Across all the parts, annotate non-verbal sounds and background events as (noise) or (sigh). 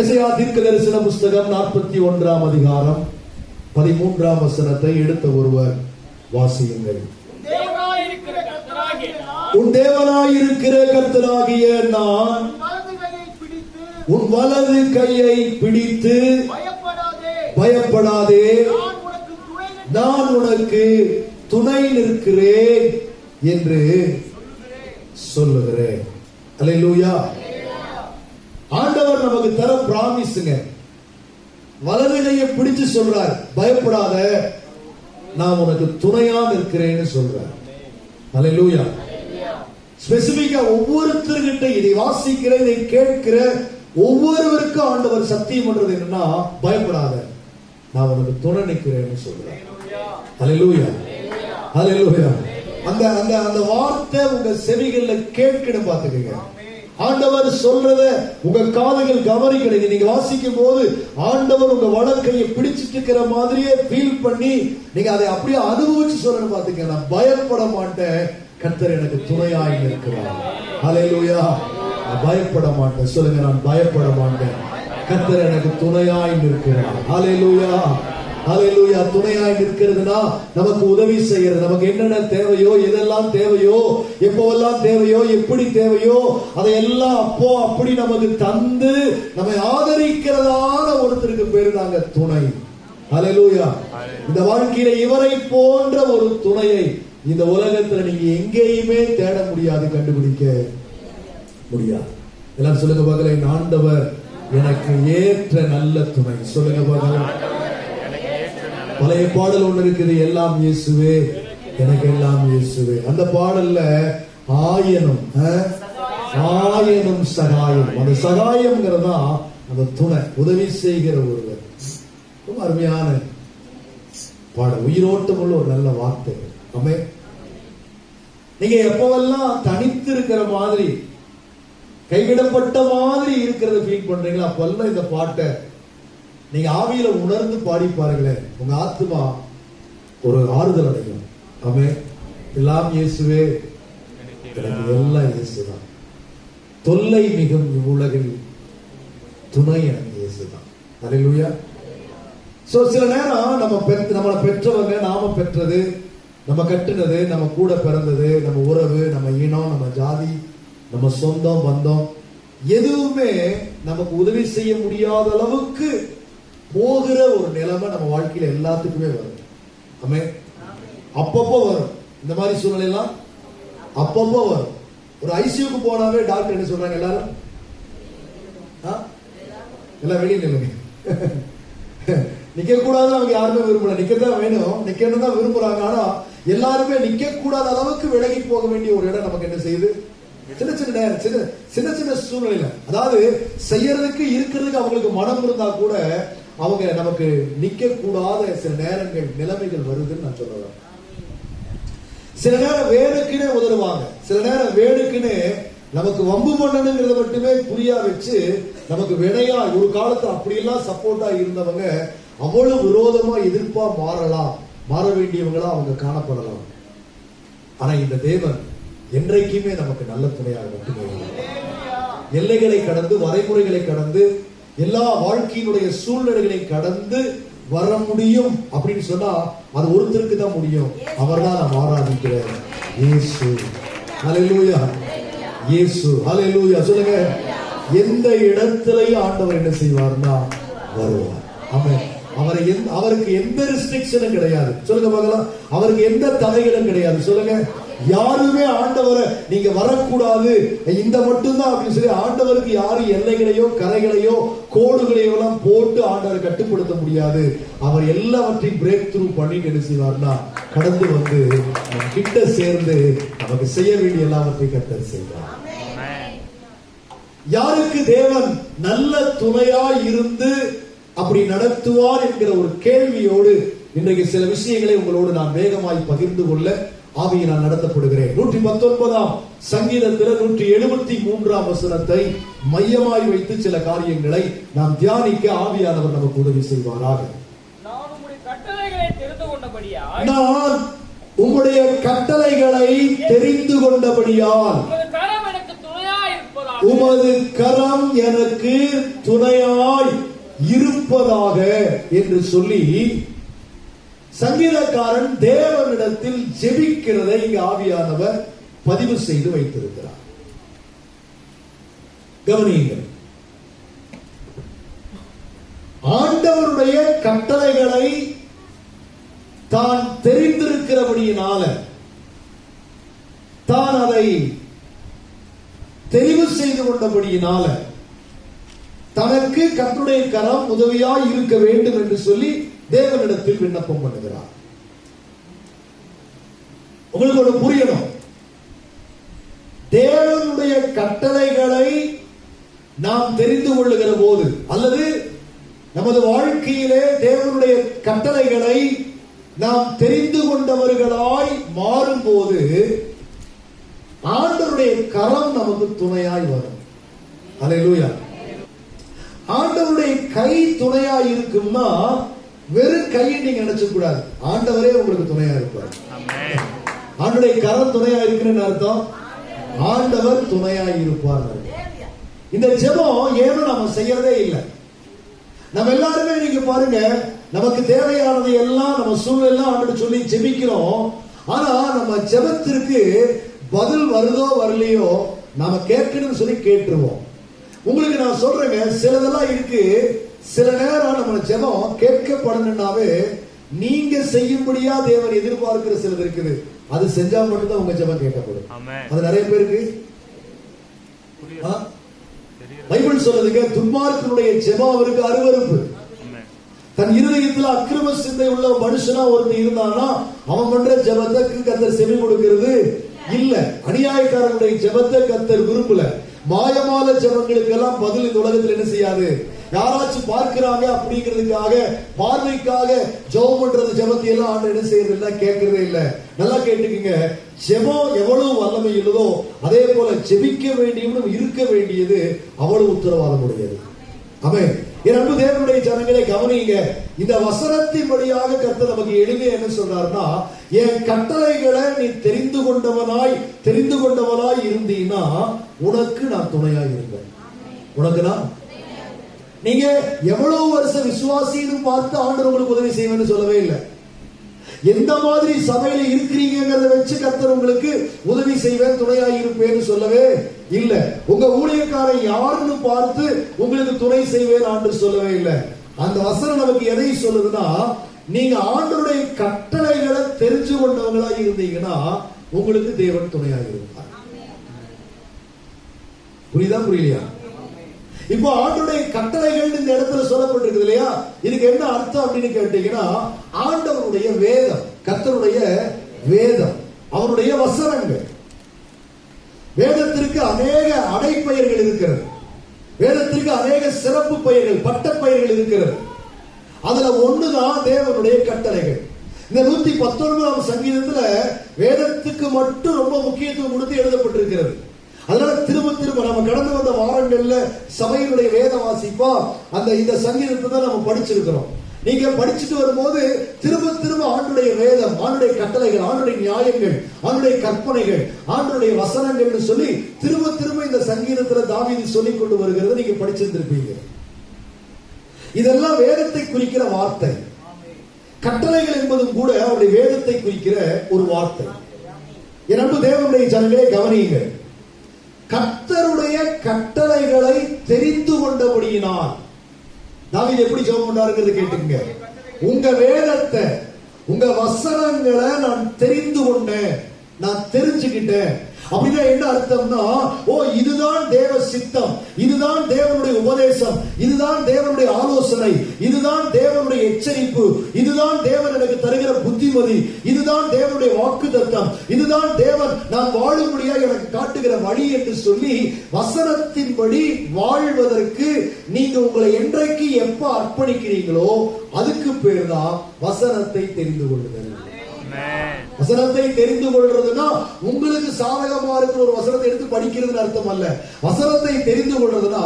எசையா தீர்க்க தரிசன புஸ்தகம் நாற்பத்தி ஒன்றாம் அதிகாரம் பதிமூன்றாம் வசனத்தை எடுத்த ஒருவர் வாசியுங்கள். உன் தேவனாயிருக்கிற கர்த்தராகிய நான் உன் வலது கையை பிடித்து பயப்படாதே. நான் உனக்கு துணை நிற்கிறேன் என்று சொல்லுகிறேன். அல்லேலூயா ஆண்டவர் நமக்கு தர பிராமிஸுங்க வலது கையை பிடிச்சு சொல்றார் பயப்படாத நான் உனக்கு துணையா நிற்கிறேன்னு சொல்றார். அலையூயா ஸ்பெசிபிக்கா ஒவ்வொருத்தர்கிட்ட இதை வாசிக்கிற இதை கேட்கிற ஒவ்வொருவருக்கும் ஆண்டவர் சத்தியம் பண்றது என்னன்னா பயப்படாத நான் உனக்கு துணை நிற்கிறேன்னு சொல்றேன். அலையூயா அலையூயா அந்த அந்த அந்த வார்த்தை உங்க செவிகள்ல கேட்கணும் பாத்துக்கங்க ஆண்டவர் சொல்றத உங்க காதுகள் கவனிக்கணும். நீங்க வாசிக்கும் போது ஆண்டவர் உங்க வழக்கையை பிடிச்சிட்டு இருக்கிற மாதிரியே ஃபீல் பண்ணி நீங்க அதை அப்படியே அனுபவிச்சு சொல்லணும் பாத்துக்க நான் பயப்பட மாட்டேன். கர்த்தர் எனக்கு துணையாக இருக்கிறார் ஹalleluya நான் பயப்பட மாட்டேன். சொல்லுங்க நான் பயப்பட மாட்டேன். கர்த்தர் எனக்கு துணையாய் அலை லூயா அலையிலூயா துணையாய் நிற்கிறதுனா நமக்கு உதவி செய்யறது. நமக்கு என்னென்ன தேவையோ எதெல்லாம் தேவையோ எப்போவெல்லாம் தேவையோ எப்படி தேவையோ அதையெல்லாம் அப்போ அப்படி நமக்கு தந்து நம்மை ஆதரிக்கிறதான ஒருத்தருக்கு பேரு நாங்க துணை. அலையிலூயா இந்த வாழ்க்கையில இவரை போன்ற ஒரு துணையை இந்த உலகத்துல நீங்க எங்கேயுமே தேட முடியாது கண்டுபிடிக்க முடியாது. எல்லாம் சொல்லுங்க பார்க்கல என் ஆண்டவர் எனக்கு ஏற்ற நல்ல துணை. சொல்லுங்க பார்க்கலாம் பழைய பாடல் ஒண்ணு இருக்குது எல்லாம் இயேசுவே எனக்கு எல்லாம் இயேசுவே. அந்த பாடல்ல ஆயனும் அஹ், ஆயனும் சகாயம். அந்த சகாயம்ங்கிறதா அந்த துணை உதவி செய்கிற ஒருவர். ரொம்ப அருமையான பாடல். உயிரோட்டம் உள்ள ஒரு நல்ல வார்த்தை. அமே நீங்க எப்பவெல்லாம் தனித்து இருக்கிற மாதிரி கைவிடப்பட்ட மாதிரி இருக்கிறத ஃபீல் பண்றீங்களா அப்பெல்லாம் இந்த பாட்டை நீங்க ஆவியில உணர்ந்து பாடி பாருங்களேன். உங்க ஆத்மா ஒரு ஆறுதல் அடையும். ஆமே எல்லாம் இயேசுவே. எல்லாம் இயேசுதான். தொல்லை மிகும் இவ்வுலகில் துணை எனக்கு இயேசுதான். அலையிலுயா சோ சில நேரம் நம்ம பெற்று நம்மளை பெற்றவங்க நாம பெற்றது நம்ம கட்டுனது நம்ம கூட பிறந்தது நம்ம உறவு நம்ம இனம் நம்ம ஜாதி நம்ம சொந்தம் பந்தம் எதுவுமே நமக்கு உதவி செய்ய முடியாத அளவுக்கு போகிற ஒரு நிலைமை நம்ம வாழ்க்கையில எல்லாத்துக்குமே வரும். ஆமே. அப்பப்போ வரும். இந்த மாதிரி சூழ்நிலையெல்லாம் அப்பப்போ வரும். ஒரு ஐசியூக்கு போனாவே டாக்டர் என்ன சொல்றாங்க எல்லாரும்? ஆ? எல்லாம் வெளியே நில்லுங்க. (laughs) நிக்க கூடாதுன்னு அவங்க யாருமே விரும்பல. நிக்கதான் வேணும். நிக்கணும் தான் விரும்புறாங்க. ஆனா எல்லாருமே நிக்க கூடாத அளவுக்கு விலகி போக வேண்டிய ஒரு இடம் நமக்கு என்ன செய்யுது? சின்ன சின்ன நேரம் சின்ன சின்ன சின்ன சூழ்நிலையில. அதாவது செய்யறதுக்கு இருக்கிறதுக்கு அவங்களுக்கு மனம் இருந்தா கூட அவங்க நமக்கு நிக்க கூடாத சில நேரங்கள் நிலைமைகள் வருதுன்னு நான் சொல்லுவேன் சில நேரம் வேணுக்குன்னே உதறுவாங்க. சில நேரம் வேணுக்குன்னு நமக்கு வம்பு பண்ணணுங்கிறத மட்டுமே புரியா வச்சு நமக்கு வினையா ஒரு காலத்துல அப்படியெல்லாம் சப்போர்ட்டா இருந்தவங்க அவ்வளவு விரோதமா எதிர்ப்பா மாறலாம். மாற வேண்டியவங்களா அவங்க காணப்படலாம். ஆனா இந்த தேவன் என்றைக்குமே நமக்கு நல்ல துணையாக மட்டுமே எல்லைகளை கடந்து வரைமுறைகளை கடந்து எல்லா வாழ்க்கையினுடைய சூழ்நிலைகளை கடந்து வர முடியும் அப்படின்னு சொன்னா அது ஒருத்தருக்கு தான் முடியும். அவர்தான் நாம் ஆராதிக்கிற இயேசு. ஹalleluya இயேசு. ஹalleluya சொல்லுங்க. எந்த இடத்திலையும் ஆண்டவர் என்ன செய்வார்னா வருவார். அவன் அவரை அவருக்கு எந்த ரெஸ்ட்ரிக்ஷனும் கிடையாது. சொல்லுங்க பார்க்கலாம். அவருக்கு எந்த தடைகளும் கிடையாது. சொல்லுங்க. யாருமே ஆண்டவரை நீங்க வரக்கூடாது. இந்த மட்டும்தான் அப்படின்னு சொல்லி ஆண்டவருக்கு யாரும் எல்லைகளையோ கரைகளையோ கோடுகளையோ எல்லாம் போட்டு ஆண்டவரை கட்டுப்படுத்த முடியாது. அவர் எல்லாவற்றையும் பிரேக் த்ரூ பண்ணி என்ன செய்வார்னா கடந்து வந்து கிட்ட சேர்ந்து நமக்கு செய்ய வேண்டிய எல்லாவற்றையும் கத்தர் செய்வார். யாருக்கு தேவன் நல்ல துணையா இருந்து அப்படி நடத்துவார் என்கிற ஒரு கேள்வியோடு இன்றைக்கு சில விஷயங்களை உங்களோடு நான் வேகமாய் பகிர்ந்து கொள்ள ஆவியை நான் நடத்தப்படுகிறேன். நூற்றி பத்தொன்பதாம் சங்கீதத்தில் நூற்றி எழுபத்தி மூன்றாம் வசனத்தை மையமாய் வைத்து சில காரியங்களை நாம் தியானிக்க ஆவியானவர் நமக்கு உதவி செய்வாராக. நான் உம்முடைய கட்டளைகளை தெரிந்து கொண்டபடியால் உமது கரம் எனக்கு துணையாய் இருப்பதாக என்று சொல்லி சங்கீதக்காரன் தேவனிடத்தில் ஜெபிக்கிறதை இங்கு ஆவியானவர் பதிவு செய்து வைத்திருக்கிறார். கவனியுங்கள். ஆண்டவருடைய கட்டளைகளை தான் தெரிந்திருக்கிறபடியினால தான் அதை தெரிவு செய்து கொண்டபடியினால தனக்கு கற்றுடைய கரம் உதவியாய் இருக்க வேண்டும் என்று சொல்லி தேவனிடத்தில் விண்ணப்பம் பண்ணுகிறார். உங்களுக்கு ஒரு புரியணும். தேவனுடைய கட்டளைகளை நாம் தெரிந்து கொள்ளுகிற போது அல்லது நமது வாழ்க்கையிலே தேவனுடைய கட்டளைகளை நாம் தெரிந்து கொண்டவர்களாய் மாறும்போது ஆண்டவருடைய கரம் நமக்கு துணையாய் வரும். அல்லேலூயா ஆண்டவருடைய கை துணையாய் இருக்கும்னா வெறும் கையை நீங்க நினைச்ச கூடாது. ஆண்டவரே உங்களுக்கு துணையா இருப்பார். ஆண்டுடைய கரம் துணையா இருக்குன்னு அர்த்தம்? ஆண்டவர் துணையா இருப்பார். இந்த ஜெபம் ஏனோ நம்ம செய்யறதே இல்லை. நம்ம எல்லாருமே நீங்க பாருங்க நமக்கு தேவையானதை எல்லாம் நம்ம சூழ்நிலை ஆண்டு சொல்லி ஜெபிக்கிறோம். ஆனா நம்ம ஜெபத்திற்கு பதில் வருதோ வரலையோ நாம கேட்கணும்னு சொல்லி கேட்டுருவோம். உங்களுக்கு நான் சொல்றேங்க சிலதெல்லாம் இருக்கு. சில நேரம் நம்ம ஜெபம் கேட்கப்படணும்னாவே நீங்க செய்யும்படியா தேவன் எதிர்பார்க்கிற சிலது இருக்குது. அது செஞ்சா மட்டும்தான் உங்க ஜெபம் கேட்கப்படும். அது நிறைய பேருக்கு? பைபிள் சொல்லுதுங்க துன்மார்க்கனுடைய ஜெபம் அவருக்கு அருவருப்பு. ஆமென். தன் இருதயத்துல அக்கிரம சிந்தை உள்ள மனுஷனா ஒருத்தன் இருந்தானா அவன் பண்ற ஜெபத்துக்கு கத்தர் செவி கொடுக்கிறது இல்ல. அநியாயக்காரனுடைய ஜெபத்தை கத்தர் விரும்பல. மாயமான ஜெபங்களுக்கெல்லாம் பதில் இந்த உலகத்துல என்ன செய்யாது? யாராச்சும் பார்க்கிறாங்க அப்படிங்கிறதுக்காக பார்வைக்காக ஜெபம் பண்றது ஜெபத்தை எல்லாம் ஆண்டு என்ன செய்யறது இல்ல கேட்கறதே இல்லை. நல்லா கேட்டுக்குங்க. ஜெபம் எவ்வளவு வல்லமை இல்லதோ அதே போல ஜெபிக்க வேண்டியவனும் இருக்க வேண்டியது அவ்வளவு உத்தரவாதம் உடையது ஆமென். என் அன்பு தேவனுடைய ஜனங்களை கவனிங்க இந்த வசனத்தின் வழியாக கர்த்தர் நமக்கு எளிமையா என்ன சொல்றாருன்னா என் கட்டளைகளை நீ தெரிந்து கொண்டவனாய் தெரிந்து கொண்டவனாய் இருந்தீன்னா உனக்கு நான் துணையாக இருப்பேன். உனக்கு நான் நீங்க எவ்வளவு வருஷம் விசுவாசின்னு பார்த்து ஆண்டவர் உங்களுக்கு உதவி செய்வேன்னு சொல்லவே இல்லை. எந்த மாதிரி சபையில இருக்கிறீங்கிறத வச்சு கர்த்தர் உங்களுக்கு உதவி செய்வேன் துணையாய் இருப்பேன்னு சொல்லவே இல்ல. உங்க ஊழியக்காரன் யாருன்னு பார்த்து உங்களுக்கு துணை செய்வேன் ஆண்டு சொல்லவே இல்லை. அந்த வசனம் நமக்கு எதை சொல்லுதுன்னா நீங்க ஆண்டருடைய கட்டளைகளை தெரிஞ்சு கொண்டவங்களா இருந்தீங்கன்னா உங்களுக்கு தேவன் துணையாக இருப்பார். புரியுதா புரியலையா? இப்போ ஆண்டுடைய கட்டளைகள் இந்த இடத்துல சொல்லப்பட்டிருக்கு இல்லையா? இதுக்கு என்ன அர்த்தம் அப்படின்னு கேட்டீங்கன்னா ஆண்டவருடைய வேதம் கத்தருடைய வேதம் அவருடைய வசனங்கள். வேதத்திற்கு அநேக அடைப்பெயர்கள் இருக்கிறது. வேதத்திற்கு அநேக சிறப்பு பெயர்கள் பட்டப்பெயர்கள் இருக்கிறது. அதுல ஒண்ணுதான் தேவனுடைய கட்டளைகள். இந்த நூத்தி பத்தொன்பதாம் சங்கீதத்துல வேதத்துக்கு மட்டும் ரொம்ப முக்கியத்துவம் கொடுத்து எழுதப்பட்டிருக்கிறது. அதனால திரும்ப திரும்ப நம்ம கடந்து வந்த வாரங்கள்ல சபையினுடைய வேத வாசிப்பா அந்த இந்த சங்கீதத்தை தான் நம்ம படிச்சிருக்கிறோம். நீங்க படிச்சுட்டு வரும்போது திரும்ப திரும்ப ஆண்டுடைய வேதம் ஆண்டுடைய கட்டளைகள் ஆண்டுடைய நியாயங்கள் ஆண்டுடைய கற்பனைகள் ஆண்டுடைய வசனங்கள்னு சொல்லி திரும்ப திரும்ப இந்த சங்கீதத்துல தாவீது சொல்லிக் கொண்டு வருகிறத நீங்க படிச்சிருந்திருப்பீங்க. இதெல்லாம் வேதத்தை குறிக்கிற வார்த்தை. கட்டளைகள் என்பதும் கூட அவருடைய வேதத்தை குறிக்கிற ஒரு வார்த்தை. என் அன்பு தேவனுடைய ஜனங்களே கவனியுங்கள். கர்த்தருடைய கட்டளைகளை தெரிந்து கொண்டபடியினால். தாவீது எப்படி ஜெபம் பண்ணாருங்கிறது கேட்டுங்க உங்க வேதத்தை உங்க வசனங்களை நான் தெரிந்து கொண்டேன். நான் தெரிஞ்சுக்கிட்டேன். அப்படின்னா என்ன அர்த்தம்னா ஓ இதுதான் தேவ சித்தம் இதுதான் தேவனுடைய உபதேசம் இதுதான் தேவனுடைய ஆலோசனை இதுதான் தேவனுடைய எச்சரிப்பு இதுதான் தேவன் எனக்கு தருகிற புத்திமதி இதுதான் தேவனுடைய வாக்குத்தத்தம் இதுதான் தேவன் நான் வாழும்படியா எனக்கு காட்டுகிற வழி என்று சொல்லி வசனத்தின்படி வாழ்வதற்கு நீங்க உங்களை என்றைக்கு எப்ப அர்ப்பணிக்கிறீங்களோ அதுக்கு பேர் தான் வசனத்தை தெரிந்து கொள்ளுதல். வசனத்தை தெரிந்து கொள்றதுன்னா உங்களுக்கு சாதகமா இருக்கிற ஒரு வசனத்தை எடுத்து படிக்கிறதுன்னு அர்த்தம் அல்ல. வசனத்தை தெரிந்து கொள்றதுன்னா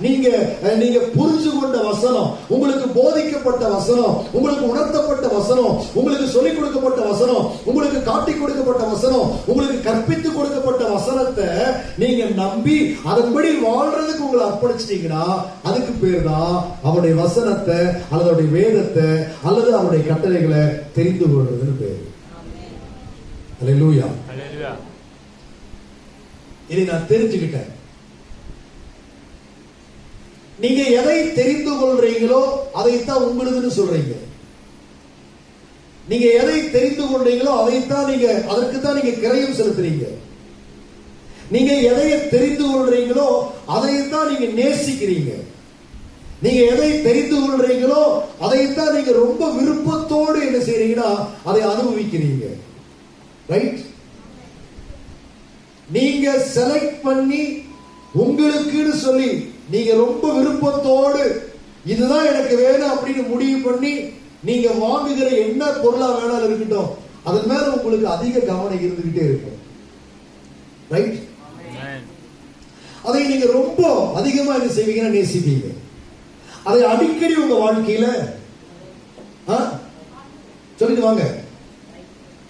நீங்க நீங்க புரிஞ்சு கொண்ட வசனம் உங்களுக்கு போதிக்கப்பட்ட வசனம் உங்களுக்கு உணர்த்தப்பட்ட வசனம் உங்களுக்கு சொல்லிக் கொடுக்கப்பட்ட வசனம் உங்களுக்கு காட்டி கொடுக்கப்பட்ட வசனம் உங்களுக்கு கற்பித்து கொடுக்கப்பட்ட வசனத்தை நீங்க நம்பி அதன்படி வாழ்றதுக்கு உங்களை அர்ப்பணிச்சிட்டீங்கன்னா அதுக்கு பேர் தான் அவருடைய வசனத்தை அல்லது அவருடைய வேதத்தை அல்லது அவருடைய கட்டளைகளை தெரிந்து கொள்றதுன்னு பேரு. ஹalleluya இதை நான் தெரிஞ்சுக்கிட்டேன். நீங்க எதை தெரிந்து கொள்றீங்களோ அதைத்தான் உங்களுதுன்னு சொல்றீங்க. நீங்க எதை தெரிந்து கொள்றீங்களோ அதைத்தான் நீங்க அதற்கு தான் நீங்க கிரயம் செலுத்துறீங்க. நீங்க எதை தெரிந்து கொள்றீங்களோ அதைத்தான் நீங்க நேசிக்கிறீங்க. நீங்க எதை தெரிந்து கொள்றீங்களோ அதைத்தான் நீங்க ரொம்ப விருப்பத்தோடு என்ன செய்றீங்கன்னா அதை அனுபவிக்கிறீங்க. ரைட் நீங்க செலக்ட் பண்ணி உங்களுக்குன்னு சொல்லி நீங்க ரொம்ப விருப்பத்தோடு இதுதான் எனக்கு வேணும் அப்படின்னு முடிவு பண்ணி நீங்க வாங்குகிற என்ன பொருளா வேணாலும் இருக்கட்டும் அதன் மேல உங்களுக்கு அதிக கவனம் இருந்துகிட்டே இருக்கும். ரைட் அதை நீங்க ரொம்ப அதிகமா என்ன செய்வீங்கன்னா நேசிப்பீங்க. அதை அடிக்கடி உங்க வாழ்க்கையில ஆ? சொல்லிட்டு வாங்க.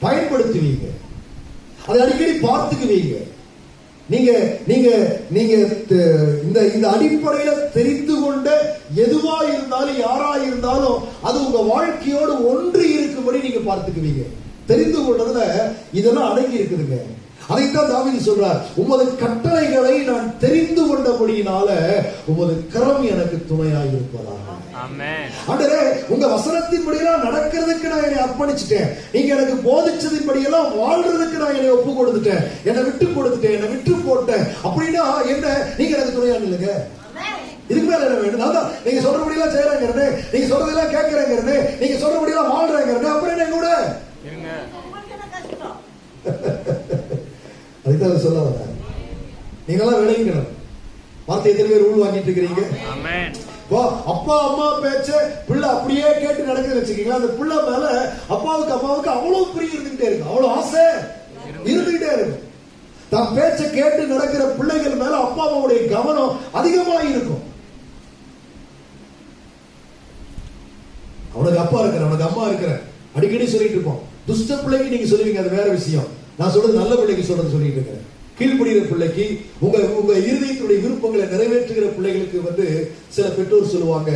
பயன்படுத்துவீங்க. அதை அடிக்கடி பார்த்துக்குவீங்க. நீங்க நீங்க நீங்க இந்த இந்த அடிப்படையில தெரிந்து கொண்ட எதுவா இருந்தாலும் யாரா இருந்தாலும் அது உங்க வாழ்க்கையோடு ஒன்று இருக்கும்படி நீங்க பார்த்துக்குவீங்க. தெரிந்து கொண்டதுல இதெல்லாம் அடங்கி இருக்குதுங்க. அதைத்தான் தாவீது சொல்றார் உமது கட்டளைகளை நான் தெரிந்து கொண்டபடியினால உமது கரம் எனக்கு துணையாய் இருப்பதாக. ஆமென். ஆண்டரே உங்க வசனத்தின்படியெல்லாம் நடக்கிறதுக்கு நான் என்னை அர்ப்பணிச்சிட்டேன். நீங்க எனக்கு போதிச்சதின்படியெல்லாம் வாழ்றதுக்கு நான் என்னை ஒப்பு கொடுத்துட்டேன். என்னை விட்டு கொடுத்துட்டேன் என்னை விட்டு போட்டேன். அப்படின்னா என்ன? நீங்க எனக்கு துணையா இல்லைங்க இதுக்கு மேல என்ன வேணும்? நான் தான் நீங்க சொல்றபடியெல்லாம் செய்யறேங்கிறனே நீங்க சொல்றதெல்லாம் கேட்கறேங்கிறனே நீங்க சொல்றபடியெல்லாம் வாழ்றேங்கிறனே அப்புறம் என்ன கூட? அதுதான் அவர் சொல்ல வர்றார் நீங்களாம் விளங்கிக்கணும். வார்த்தை எத்தனை பேர் உள் வாங்கிட்டு இருக்கிறீங்க? அப்பா அம்மா பேச்ச பிள்ளை அப்படியே கேட்டு நடக்குது வச்சுக்கீங்களா? அந்த பிள்ளை மேல அப்பாவுக்கு அம்மாவுக்கு அவ்வளவு பிரியம் இருந்துகிட்டே இருக்கு. அவ்வளவு ஆசை இருந்துகிட்டே இருக்கு. தான் பேச்ச கேட்டு நடக்கிற பிள்ளைகள் மேல அப்பா அம்மாவுடைய கவனம் அதிகமா இருக்கும். அவனுக்கு அப்பா இருக்கிற அவனுக்கு அம்மா இருக்கிற அடிக்கடி சொல்லிட்டு இருப்போம். துஷ்ட பிள்ளைக்கு நீங்க சொல்லுவீங்க அது வேற விஷயம். நான் சொல்றது நல்ல பிள்ளைக்கு சொல்றது சொல்லிட்டு இருக்கிறேன் கீழ்ப்படுகிற பிள்ளைக்கு உங்க உங்க இருதயத்துடைய விருப்பங்களை நிறைவேற்றுகிற பிள்ளைகளுக்கு வந்து சில பெற்றோர் சொல்லுவாங்க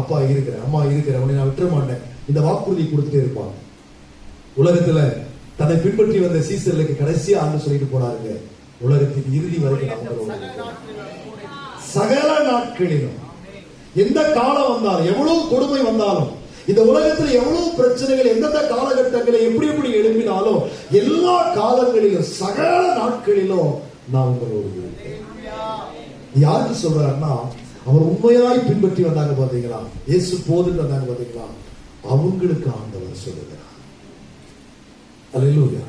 அப்பா இருக்கிறேன் அம்மா இருக்கிறேன் அவனை நான் விட்டுற மாட்டேன். இந்த வாக்குறுதி கொடுத்துட்டே இருப்பாங்க. உலகத்துல தன்னை பின்பற்றி வந்த சீசர்களுக்கு கடைசியா ஆண்டு சொல்லிட்டு போனாருங்க. உலகத்தின் இறுதி வரைக்கும். சகல நாட்களிலும். எந்த காலம் வந்தாலும் எவ்வளவு கொடுமை வந்தாலும் இந்த உலகத்தில் எவ்வளவு பிரச்சனைகள் எந்தெந்த காலகட்டங்களை எப்படி எப்படி எழுப்பினாலும் எல்லா காலங்களிலும் சகல நாட்களிலும் நான் உங்களோடு யாருக்கு சொல்றாருன்னா அவர் உண்மையாய் பின்பற்றி வந்தாங்க பாத்தீங்களா? இயேசு போது வந்தாங்க பாத்தீங்களா? அவங்களுக்கு ஆண்டவர் சொல்லுகிறார். அல்லேலூயா.